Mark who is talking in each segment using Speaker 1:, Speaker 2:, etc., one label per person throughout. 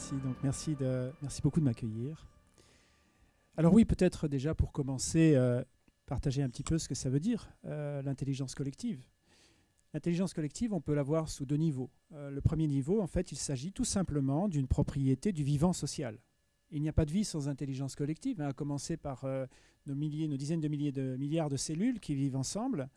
Speaker 1: Merci, donc merci, beaucoup de m'accueillir. Alors oui, peut-être déjà pour commencer, euh, partager un petit peu ce que ça veut dire, euh, l'intelligence collective. L'intelligence collective, on peut la voir sous deux niveaux. Euh, le premier niveau, en fait, il s'agit tout simplement d'une propriété du vivant social. Il n'y a pas de vie sans intelligence collective, hein, à commencer par nos dizaines de milliers de milliards de cellules qui vivent ensemble.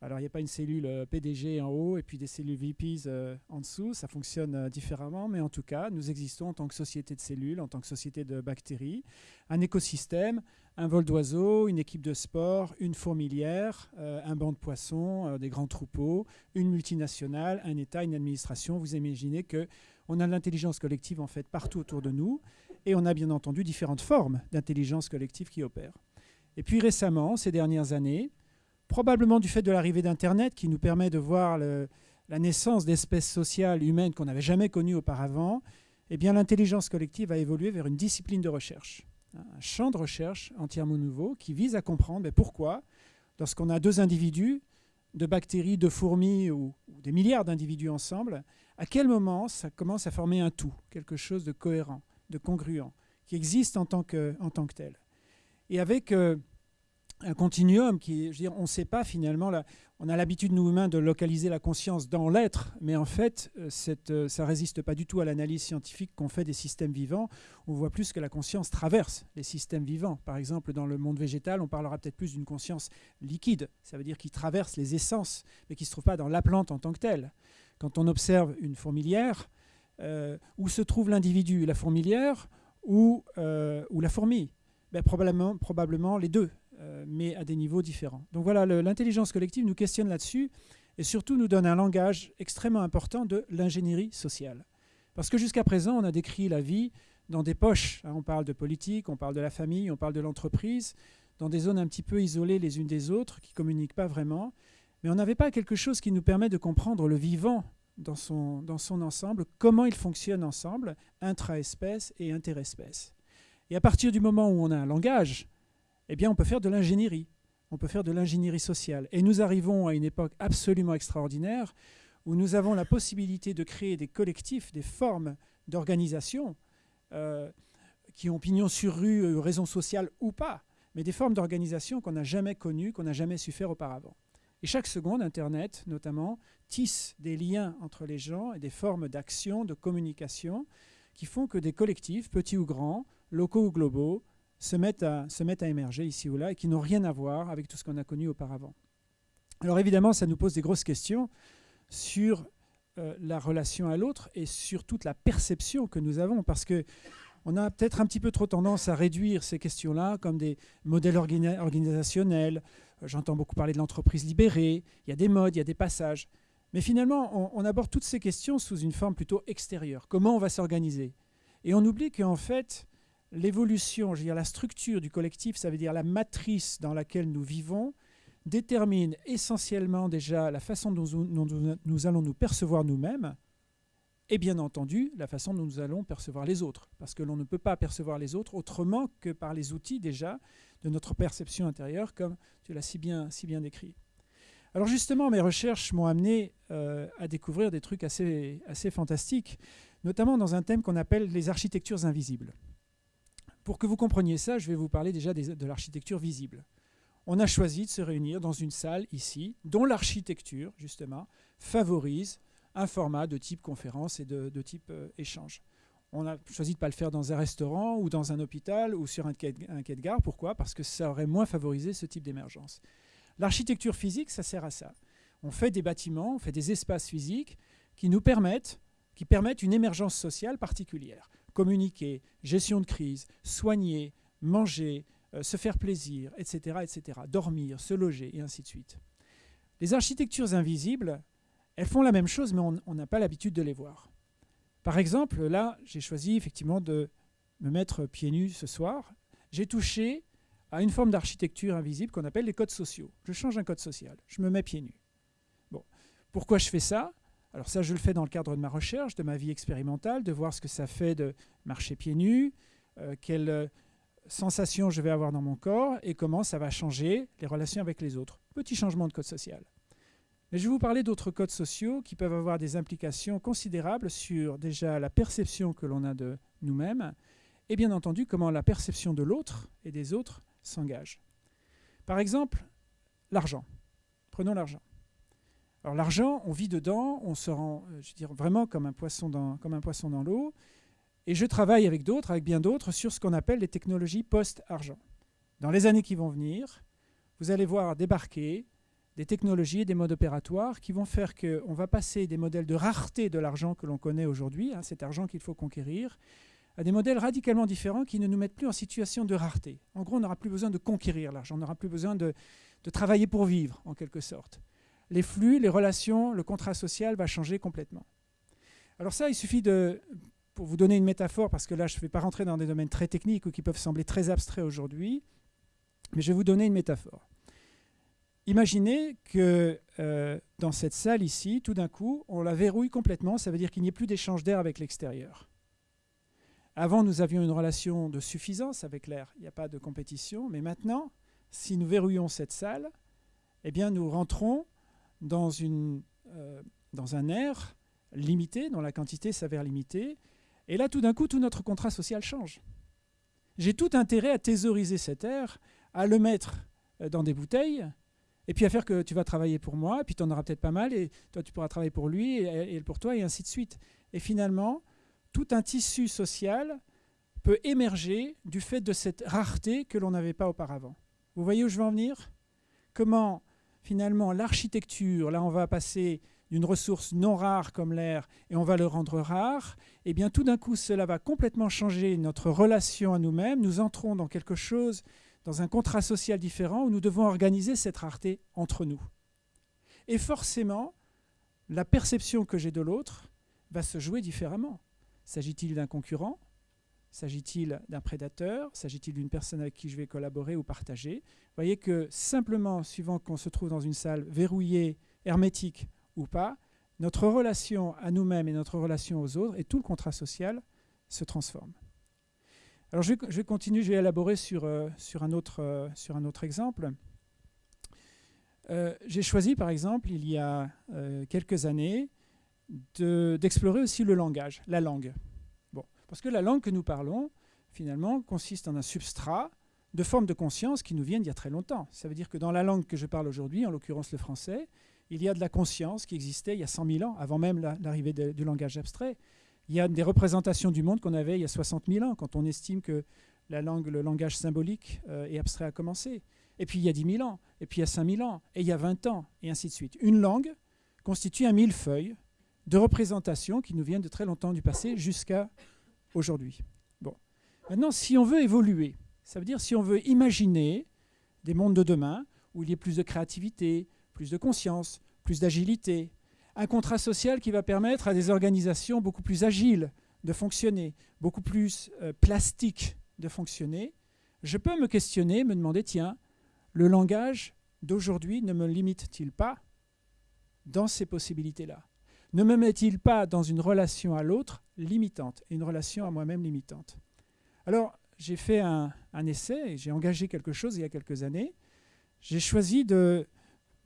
Speaker 1: Alors, il n'y a pas une cellule euh, PDG en haut et puis des cellules VPs euh, en dessous. Ça fonctionne euh, différemment, mais en tout cas, nous existons en tant que société de cellules, en tant que société de bactéries, un écosystème, un vol d'oiseaux, une équipe de sport, une fourmilière, un banc de poissons, des grands troupeaux, une multinationale, un État, une administration. Vous imaginez que on a de l'intelligence collective en fait partout autour de nous, et on a bien entendu différentes formes d'intelligence collective qui opèrent. Et puis récemment, ces dernières années, probablement du fait de l'arrivée d'Internet qui nous permet de voir la naissance d'espèces sociales humaines qu'on n'avait jamais connues auparavant, eh l'intelligence collective a évolué vers une discipline de recherche, un champ de recherche entièrement nouveau qui vise à comprendre pourquoi, lorsqu'on a deux individus, de bactéries, de fourmis ou, des milliards d'individus ensemble, à quel moment ça commence à former un tout, quelque chose de cohérent, de congruent, qui existe en tant que, en tant que tel. Et avec euh, un continuum qui, on ne sait pas finalement, on a l'habitude, nous humains, de localiser la conscience dans l'être, mais en fait, euh, cette, euh, ça résiste pas du tout à l'analyse scientifique qu'on fait des systèmes vivants. On voit plus que la conscience traverse les systèmes vivants. Par exemple, dans le monde végétal, on parlera peut-être plus d'une conscience liquide, ça veut dire qui traverse les essences, mais qui ne se trouve pas dans la plante en tant que telle. Quand on observe une fourmilière, euh, où se trouve l'individu, la fourmilière ou, la fourmi? Ben, probablement les deux. Euh, mais à des niveaux différents. Donc voilà, l'intelligence collective nous questionne là-dessus et surtout nous donne un langage extrêmement important de l'ingénierie sociale. Parce que jusqu'à présent, on a décrit la vie dans des poches. Hein. on parle de politique, on parle de la famille, on parle de l'entreprise, dans des zones un petit peu isolées les unes des autres, qui ne communiquent pas vraiment. Mais on n'avait pas quelque chose qui nous permet de comprendre le vivant dans son, dans son ensemble, comment il fonctionne ensemble, intra-espèce et interespèce. Et à partir du moment où on a un langage, eh bien, on peut faire de l'ingénierie. On peut faire de l'ingénierie sociale. Et nous arrivons à une époque absolument extraordinaire où nous avons la possibilité de créer des collectifs, des formes d'organisation euh, qui ont pignon sur rue, euh, raison sociale ou pas, mais des formes d'organisation qu'on n'a jamais connues, qu'on n'a jamais su faire auparavant. Et chaque seconde, Internet notamment, tisse des liens entre les gens et des formes d'action, de communication, qui font que des collectifs, petits ou grands, locaux ou globaux, se mettent, à, se mettent à émerger ici ou là et qui n'ont rien à voir avec tout ce qu'on a connu auparavant. Alors évidemment, ça nous pose des grosses questions sur euh, la relation à l'autre et sur toute la perception que nous avons, parce que on a peut-être un petit peu trop tendance à réduire ces questions-là comme des modèles organisationnels. J'entends beaucoup parler de l'entreprise libérée, il y a des modes, il y a des passages. Mais finalement, on, on aborde toutes ces questions sous une forme plutôt extérieure. Comment on va s'organiser? Et on oublie qu'en fait, l'évolution, je veux la structure du collectif, ça veut dire la matrice dans laquelle nous vivons, détermine essentiellement déjà la façon dont nous, allons nous percevoir nous-mêmes et bien entendu la façon dont nous allons percevoir les autres. Parce que l'on ne peut pas percevoir les autres autrement que par les outils déjà de notre perception intérieure, comme tu l'as si bien, décrit. Alors justement, mes recherches m'ont amené euh, à découvrir des trucs assez fantastiques, notamment dans un thème qu'on appelle les architectures invisibles. Pour que vous compreniez ça, je vais vous parler déjà de l'architecture visible. On a choisi de se réunir dans une salle ici, dont l'architecture, justement, favorise un format de type conférence et de, type euh, échange. On a choisi de ne pas le faire dans un restaurant ou dans un hôpital ou sur un quai, un quai de gare. Pourquoi? Parce que ça aurait moins favorisé ce type d'émergence. L'architecture physique, ça sert à ça. On fait des bâtiments, on fait des espaces physiques qui nous permettent, qui permettent une émergence sociale particulière communiquer, gestion de crise, soigner, manger, euh, se faire plaisir, etc., etc., dormir, se loger, et ainsi de suite. Les architectures invisibles, elles font la même chose, mais on n'a pas l'habitude de les voir. Par exemple, là, j'ai choisi effectivement de me mettre pieds nus ce soir. J'ai touché à une forme d'architecture invisible qu'on appelle les codes sociaux. Je change un code social, je me mets pieds nus. Bon. Pourquoi je fais ça? Alors ça, je le fais dans le cadre de ma recherche, de ma vie expérimentale, de voir ce que ça fait de marcher pieds nus, euh, quelles euh, sensations je vais avoir dans mon corps et comment ça va changer les relations avec les autres. Petit changement de code social. Mais je vais vous parler d'autres codes sociaux qui peuvent avoir des implications considérables sur déjà la perception que l'on a de nous-mêmes, et bien entendu comment la perception de l'autre et des autres s'engage. Par exemple, l'argent. Prenons l'argent. L'argent, on vit dedans, on se rend, euh, je veux dire, vraiment comme un poisson dans, l'eau. Et je travaille avec d'autres, avec bien d'autres, sur ce qu'on appelle les technologies post-argent. Dans les années qui vont venir, vous allez voir débarquer des technologies et des modes opératoires qui vont faire qu'on va passer des modèles de rareté de l'argent que l'on connaît aujourd'hui, hein, cet argent qu'il faut conquérir, à des modèles radicalement différents qui ne nous mettent plus en situation de rareté. En gros, on n'aura plus besoin de conquérir l'argent, on n'aura plus besoin de travailler pour vivre, en quelque sorte. Les flux, les relations, le contrat social va changer complètement. Alors ça, il suffit de, pour vous donner une métaphore, parce que là, je ne vais pas rentrer dans des domaines très techniques ou qui peuvent sembler très abstraits aujourd'hui, mais je vais vous donner une métaphore. Imaginez que euh, dans cette salle ici, tout d'un coup, on la verrouille complètement, ça veut dire qu'il n'y ait plus d'échange d'air avec l'extérieur. Avant, nous avions une relation de suffisance avec l'air, il n'y a pas de compétition, mais maintenant, si nous verrouillons cette salle, eh bien, nous rentrons dans, une, euh, dans un air limité, dont la quantité s'avère limitée, et là, tout d'un coup, tout notre contrat social change. J'ai tout intérêt à thésauriser cet air, à le mettre euh, dans des bouteilles, et puis à faire que tu vas travailler pour moi, et puis tu en auras peut-être pas mal, et toi tu pourras travailler pour lui, et, pour toi, et ainsi de suite. Et finalement, tout un tissu social peut émerger du fait de cette rareté que l'on n'avait pas auparavant. Vous voyez où je veux en venir? Comment finalement l'architecture, là on va passer d'une ressource non rare comme l'air et on va le rendre rare, et eh bien tout d'un coup cela va complètement changer notre relation à nous-mêmes, nous entrons dans quelque chose, dans un contrat social différent où nous devons organiser cette rareté entre nous. Et forcément, la perception que j'ai de l'autre va se jouer différemment. S'agit-il d'un concurrent? S'agit-il d'un prédateur? S'agit-il d'une personne avec qui je vais collaborer ou partager? Vous voyez que simplement, suivant qu'on se trouve dans une salle verrouillée, hermétique ou pas, notre relation à nous-mêmes et notre relation aux autres et tout le contrat social se transforme. Alors je vais, continuer, je vais élaborer sur, euh, sur, un, autre, euh, un autre exemple. Euh, j'ai choisi par exemple, il y a quelques années, d'explorer aussi le langage, la langue. Parce que la langue que nous parlons, finalement, consiste en un substrat de formes de conscience qui nous viennent d'il y a très longtemps. Ça veut dire que dans la langue que je parle aujourd'hui, en l'occurrence le français, il y a de la conscience qui existait il y a 100 000 ans, avant même l'arrivée du langage abstrait. Il y a des représentations du monde qu'on avait il y a 60 000 ans, quand on estime que la langue, le langage symbolique euh, et abstrait a commencé. Et puis il y a 10 000 ans, et puis il y a 5 000 ans, et il y a 20 ans, et ainsi de suite. Une langue constitue un millefeuille de représentations qui nous viennent de très longtemps du passé jusqu'à aujourd'hui. Bon. Maintenant, si on veut évoluer, ça veut dire si on veut imaginer des mondes de demain où il y ait plus de créativité, plus de conscience, plus d'agilité, un contrat social qui va permettre à des organisations beaucoup plus agiles de fonctionner, beaucoup plus euh, plastiques de fonctionner, je peux me questionner, me demander, tiens, le langage d'aujourd'hui ne me limite-t-il pas dans ces possibilités-là? Ne me met-il pas dans une relation à l'autre limitante, une relation à moi-même limitante? Alors, j'ai fait un, un essai, j'ai engagé quelque chose il y a quelques années. J'ai choisi de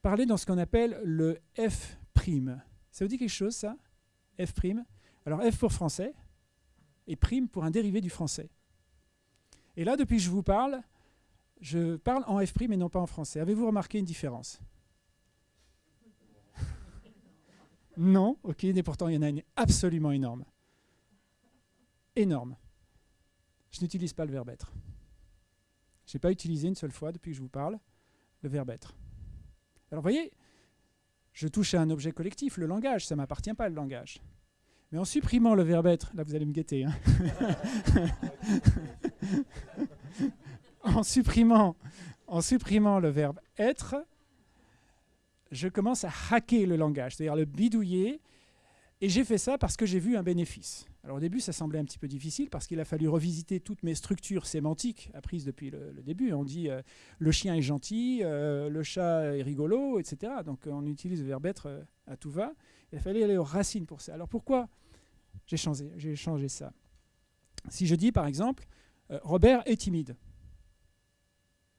Speaker 1: parler dans ce qu'on appelle le F'. Ça vous dit quelque chose, ça? F'. Alors F pour français et prime pour un dérivé du français. Et là, depuis que je vous parle, je parle en F' et non pas en français. Avez-vous remarqué une différence? Non, ok, mais pourtant il y en a une absolument énorme. Énorme. Je n'utilise pas le verbe être. Je n'ai pas utilisé une seule fois depuis que je vous parle le verbe être. Alors vous voyez, je touche à un objet collectif, le langage, ça ne m'appartient pas le langage. Mais en supprimant le verbe être, là vous allez me guetter, hein. en, supprimant, en supprimant le verbe être, je commence à hacker le langage, c'est-à-dire le bidouiller, et j'ai fait ça parce que j'ai vu un bénéfice. Alors au début, ça semblait un petit peu difficile parce qu'il a fallu revisiter toutes mes structures sémantiques apprises depuis le, début. On dit euh, le chien est gentil, euh, le chat est rigolo, etc. Donc on utilise le verbe être euh, à tout va. Il fallu aller aux racines pour ça. Alors pourquoi j'ai changé, j'ai changé ça? Si je dis par exemple, Robert est timide,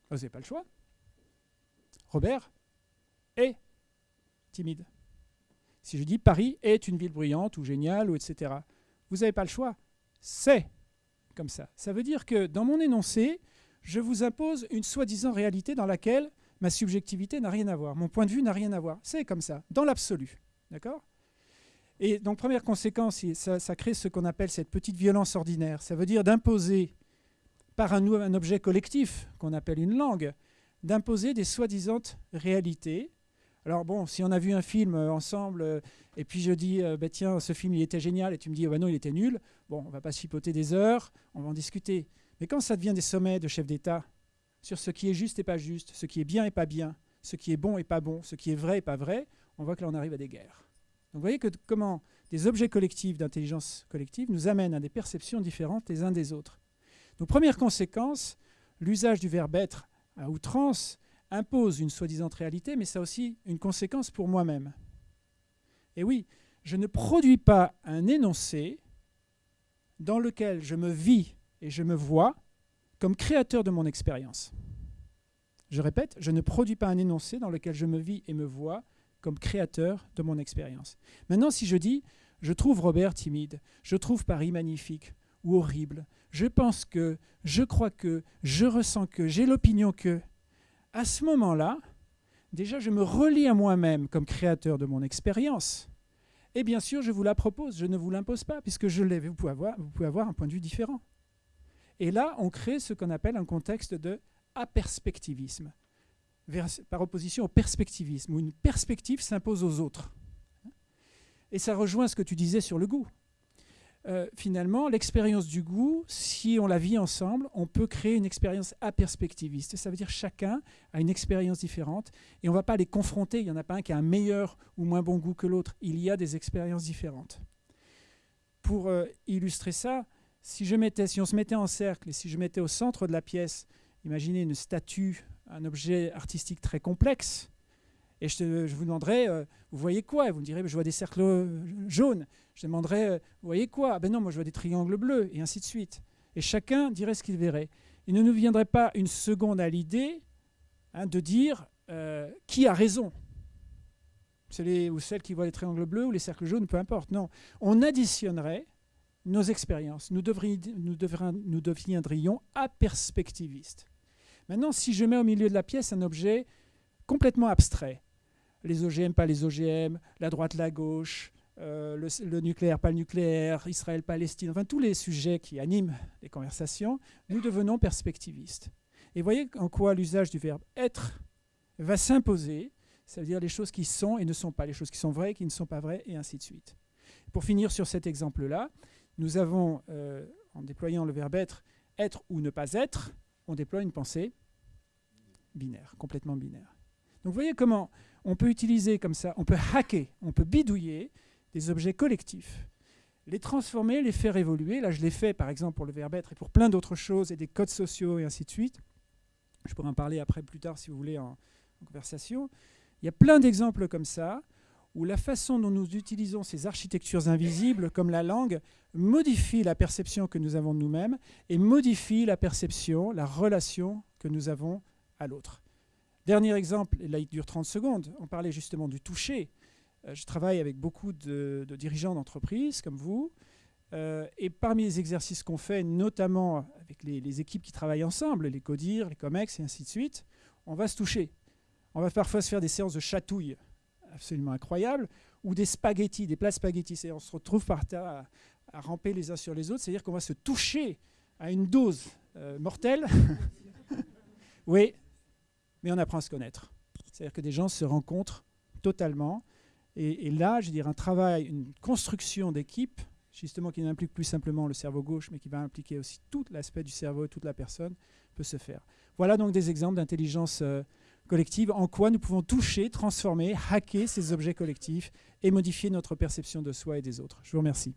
Speaker 1: vous n'avez pas le choix. Robert est timide. Si je dis Paris est une ville bruyante ou géniale, ou etc., vous n'avez pas le choix. C'est comme ça. Ça veut dire que dans mon énoncé, je vous impose une soi-disant réalité dans laquelle ma subjectivité n'a rien à voir, mon point de vue n'a rien à voir. C'est comme ça, dans l'absolu. D'accord? Et donc, première conséquence, ça, crée ce qu'on appelle cette petite violence ordinaire. Ça veut dire d'imposer, par un, un objet collectif, qu'on appelle une langue, d'imposer des soi-disant réalités. Alors bon, si on a vu un film euh, ensemble, euh, et puis je dis, euh, bah, tiens, ce film, il était génial, et tu me dis, oh, non, il était nul, bon, on va pas chipoter des heures, on va en discuter. Mais quand ça devient des sommets de chefs d'État sur ce qui est juste et pas juste, ce qui est bien et pas bien, ce qui est bon et pas bon, ce qui est vrai et pas vrai, on voit que là, on arrive à des guerres. Donc vous voyez que comment des objets collectifs d'intelligence collective nous amènent à des perceptions différentes les uns des autres. Donc première conséquence, l'usage du verbe être à outrance impose une soi-disant réalité, mais ça a aussi une conséquence pour moi-même. Et oui, je ne produis pas un énoncé dans lequel je me vis et je me vois comme créateur de mon expérience. Je répète, je ne produis pas un énoncé dans lequel je me vis et me vois comme créateur de mon expérience. Maintenant, si je dis, je trouve Robert timide, je trouve Paris magnifique ou horrible, je pense que, je crois que, je ressens que, j'ai l'opinion que, à ce moment-là, déjà je me relie à moi-même comme créateur de mon expérience. Et bien sûr, je vous la propose, je ne vous l'impose pas, puisque je l'ai, vous, pouvez avoir, vous pouvez avoir un point de vue différent. Et là, on crée ce qu'on appelle un contexte de aperspectivisme, par opposition au perspectivisme, où une perspective s'impose aux autres. Et ça rejoint ce que tu disais sur le goût. Euh, finalement, l'expérience du goût, si on la vit ensemble, on peut créer une expérience aperspectiviste. Ça veut dire chacun a une expérience différente et on ne va pas les confronter. Il n'y en a pas un qui a un meilleur ou moins bon goût que l'autre. Il y a des expériences différentes. Pour euh, illustrer ça, si, je mettais, si on se mettait en cercle et si je mettais au centre de la pièce, imaginez une statue, un objet artistique très complexe, et je, vous demanderais, euh, vous voyez quoi? Vous me direz, je vois des cercles jaunes. Je demanderais, euh, vous voyez quoi? Ben non, moi je vois des triangles bleus, et ainsi de suite. Et chacun dirait ce qu'il verrait. Il ne nous viendrait pas une seconde à l'idée hein, de dire qui a raison. C'est les, ou celle qui voit les triangles bleus ou les cercles jaunes, peu importe. Non, on additionnerait nos expériences. Nous, nous, nous deviendrions aperspectivistes. Maintenant, si je mets au milieu de la pièce un objet complètement abstrait, les OGM, pas les OGM, la droite, la gauche, euh, le, nucléaire, pas le nucléaire, Israël, Palestine, enfin tous les sujets qui animent les conversations, nous devenons perspectivistes. Et voyez en quoi l'usage du verbe être va s'imposer, ça veut dire les choses qui sont et ne sont pas, les choses qui sont vraies et qui ne sont pas vraies, et ainsi de suite. Pour finir sur cet exemple-là, nous avons, euh, en déployant le verbe être, être ou ne pas être, on déploie une pensée binaire, complètement binaire. Donc vous voyez comment on peut utiliser comme ça, on peut hacker, on peut bidouiller des objets collectifs, les transformer, les faire évoluer. Là, je l'ai fait par exemple pour le verbe être et pour plein d'autres choses et des codes sociaux et ainsi de suite. Je pourrais en parler après plus tard si vous voulez en, conversation. Il y a plein d'exemples comme ça où la façon dont nous utilisons ces architectures invisibles, comme la langue, modifie la perception que nous avons de nous-mêmes et modifie la perception, la relation que nous avons à l'autre. Dernier exemple, et là il dure 30 secondes, on parlait justement du toucher. Euh, je travaille avec beaucoup de, dirigeants d'entreprises comme vous, euh, et parmi les exercices qu'on fait, notamment avec les, équipes qui travaillent ensemble, les CODIR, les COMEX et ainsi de suite, on va se toucher. On va parfois se faire des séances de chatouille absolument incroyables, ou des spaghettis, des plats spaghettis. on se retrouve par terre à, ramper les uns sur les autres, c'est-à-dire qu'on va se toucher à une dose euh, mortelle. oui, mais on apprend à se connaître. C'est-à-dire que des gens se rencontrent totalement. Et, là, je veux dire, un travail, une construction d'équipe, justement qui n'implique plus simplement le cerveau gauche, mais qui va impliquer aussi tout l'aspect du cerveau et toute la personne, peut se faire. Voilà donc des exemples d'intelligence euh, collective, en quoi nous pouvons toucher, transformer, hacker ces objets collectifs et modifier notre perception de soi et des autres. Je vous remercie.